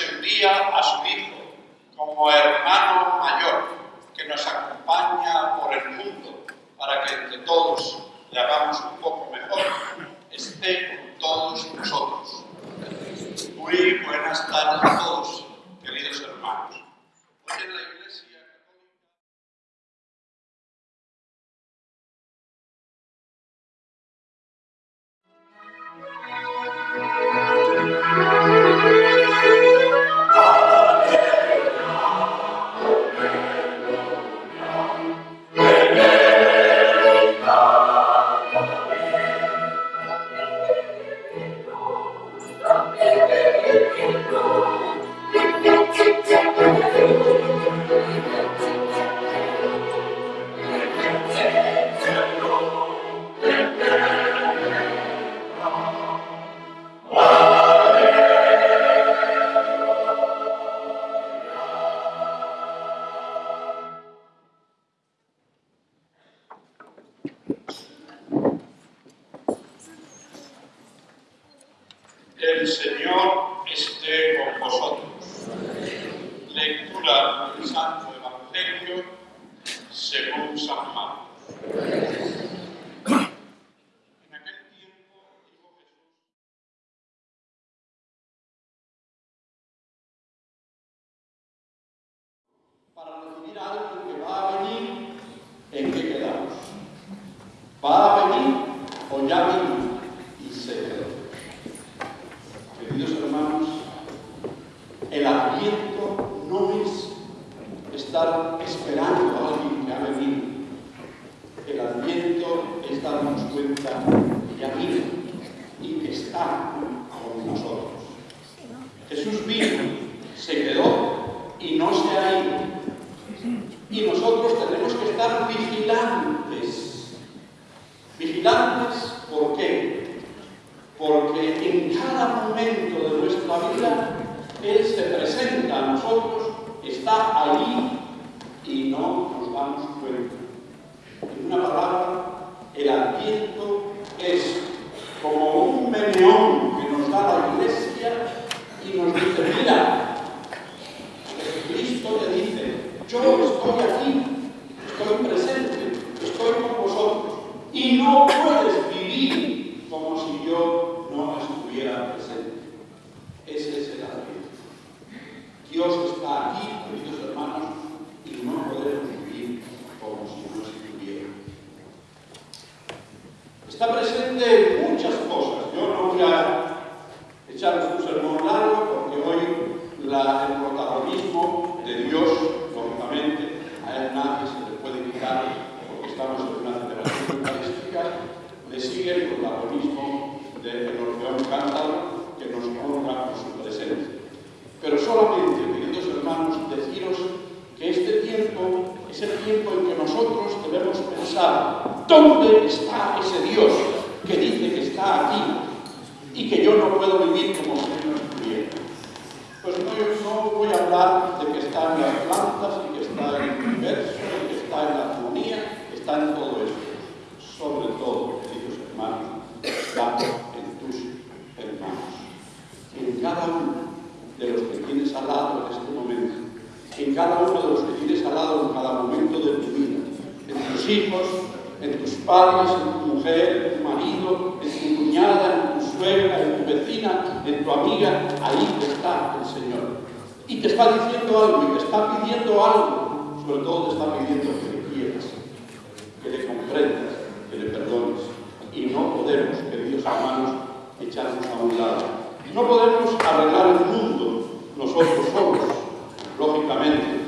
envía a su Hijo como hermano mayor, que nos acompaña por el mundo para que entre todos le hagamos un poco mejor, esté con todos nosotros. Muy buenas tardes a todos, esperando a alguien que ha venido. El adviento es darnos cuenta que ya vino y que está con nosotros. Jesús vino, se quedó y no se ha ido. Y nosotros tenemos que estar vigilantes. Vigilantes, ¿por qué? Porque en cada momento de nuestra vida Él se presenta a nosotros, está ahí y no nos damos cuenta. En una palabra, el adviento es como un meneón que nos da la iglesia y nos dice, mira, Jesucristo te dice, yo estoy aquí, estoy presente, estoy con vosotros y no puedes vivir como si yo no estuviera presente. Ese es el adviento. Dios está aquí, queridos hermanos, y no podemos vivir como si no estuviera. Está presente en muchas cosas. Yo no voy a echaros un sermón largo porque hoy la- el protagonismo de Dios, lógicamente, a él nadie se le puede quitar porque estamos en una celebración eucarística, le sigue el protagonismo del Orfeón Cántaro que nos honra con su presencia. Pero solamente, queridos hermanos, deciros que este tiempo es el tiempo en que nosotros debemos dónde está ese Dios que dice que está aquí y que yo no puedo vivir como si no estuviera. Pues no, yo voy a hablar de que está en las plantas y que está en el universo y que está en la armonía, está en todo esto. Sobre todo, queridos hermanos, está en tus hermanos. En cada uno de los que tienes al lado en este momento, en cada uno de los que tienes al lado en cada momento de tu vida, en tus hijos, en tus padres, en tu mujer, en tu marido, en tu cuñada, en tu suegra, en tu vecina, en tu amiga, ahí está el Señor. Y te está diciendo algo, y te está pidiendo algo, sobre todo te está pidiendo que le quieras, que le comprendas, que le perdones. Y no podemos, queridos hermanos, echarnos a un lado. No podemos arreglar el mundo nosotros solos, lógicamente,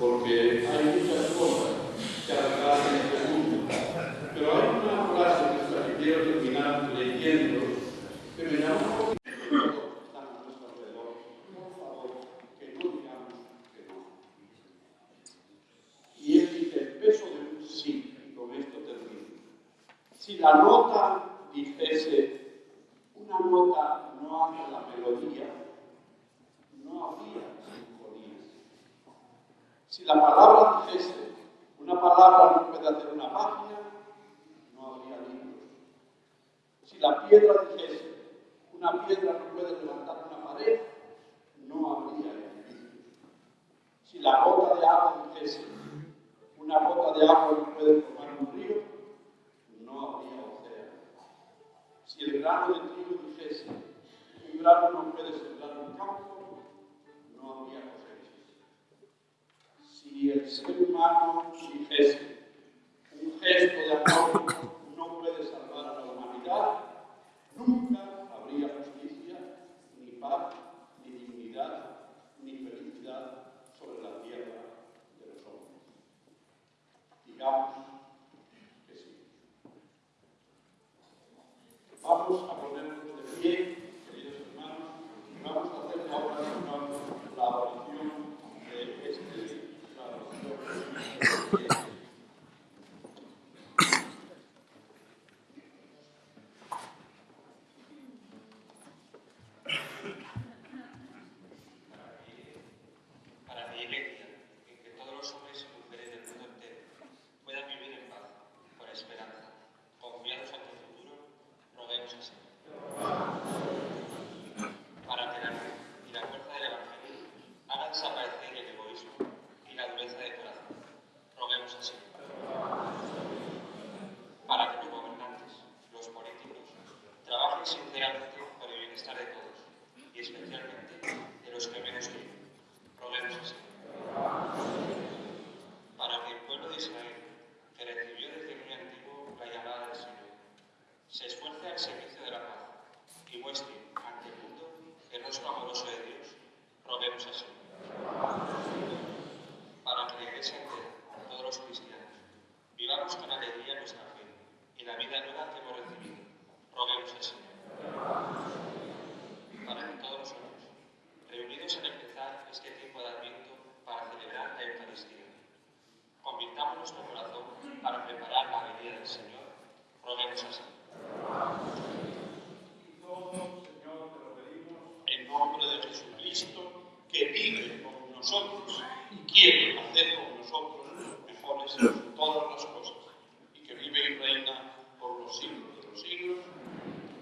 porque hay muchas cosas que arreglar en este mundo. Pero hay una frase que es la que quiero terminar leyendo, que me llama un poquito todos los que están a nuestro alrededor. Por favor, que no digamos que no. Y él dice, el peso de un sí, y con esto termino. Si la nota dijese, una nota no hace la melodía, no habría sinfonías. Si la palabra dijese, una una palabra no puede hacer una página, no habría libros. Si la piedra dijese, una piedra no puede levantar una pared, no habría edificios. Si la gota de agua dijese, una gota de agua no puede formar un río, no habría océano. Si el grano de trigo dijese, un grano no puede sembrar un campo, no habría cosechas. Si el ser humano dijese, un gesto de amor no puede salvar a la humanidad, Ja, deswegen. Markus, amoroso de Dios, roguemos así. Para que la Iglesia entera, todos los cristianos, vivamos con alegría nuestra fe y la vida nueva que hemos recibido, roguemos así para que todos nosotros, reunidos en empezar este tiempo de Adviento para celebrar la Eucaristía, convirtamos nuestro corazón para preparar la venida del Señor, roguemos así. Y todo, Señor, te lo pedimos en nombre de Jesucristo, que vive con nosotros y quiere hacer con nosotros mejores todas las cosas, y que vive y reina por los siglos de los siglos,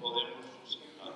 podemos sentar.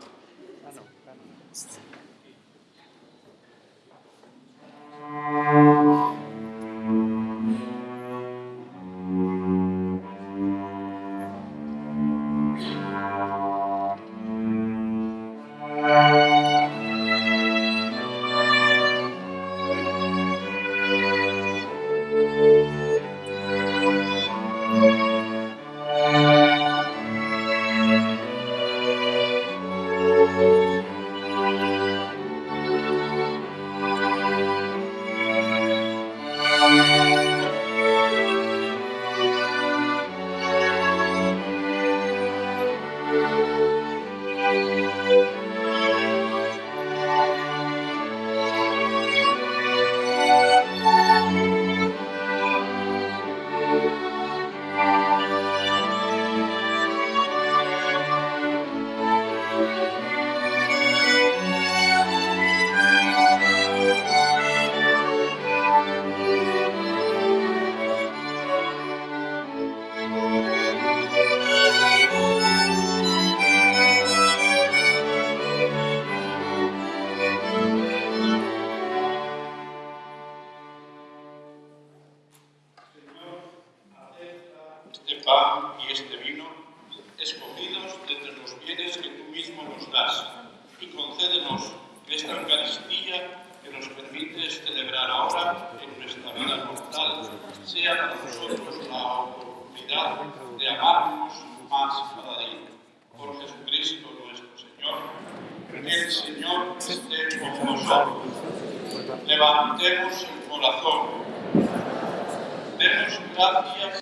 Levantemos el corazón. Demos gracias.